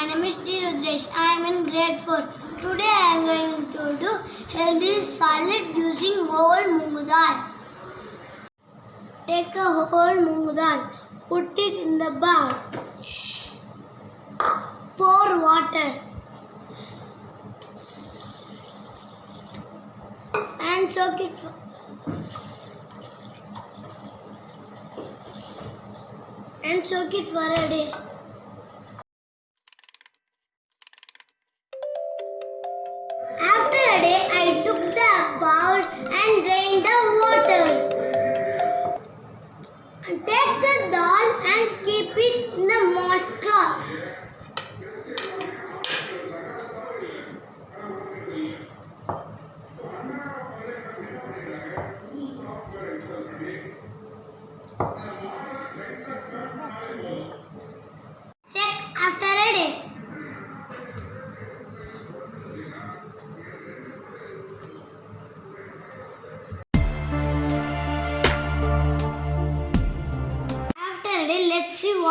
My name is D. Rudresh. I am in grade 4. Today I am going to do healthy salad using whole moong dal. Take a whole moong dal. Put it in the bowl. Pour water. And soak it. And soak it for a day.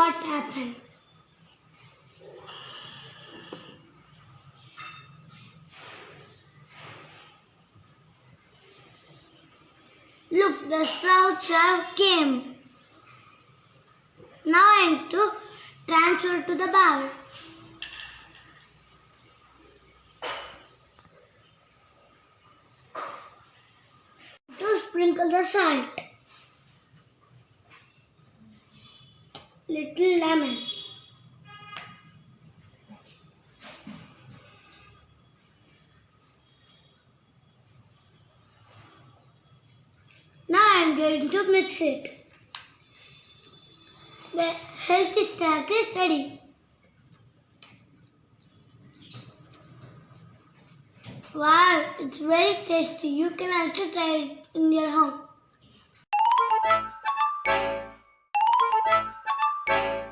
What happened. Look, the sprouts have came. Now I am to transfer to the bowl. To sprinkle the salt. Little lemon. Now I am going to mix it. The healthy snack is ready. Wow, it's very tasty. You can also try it in your home.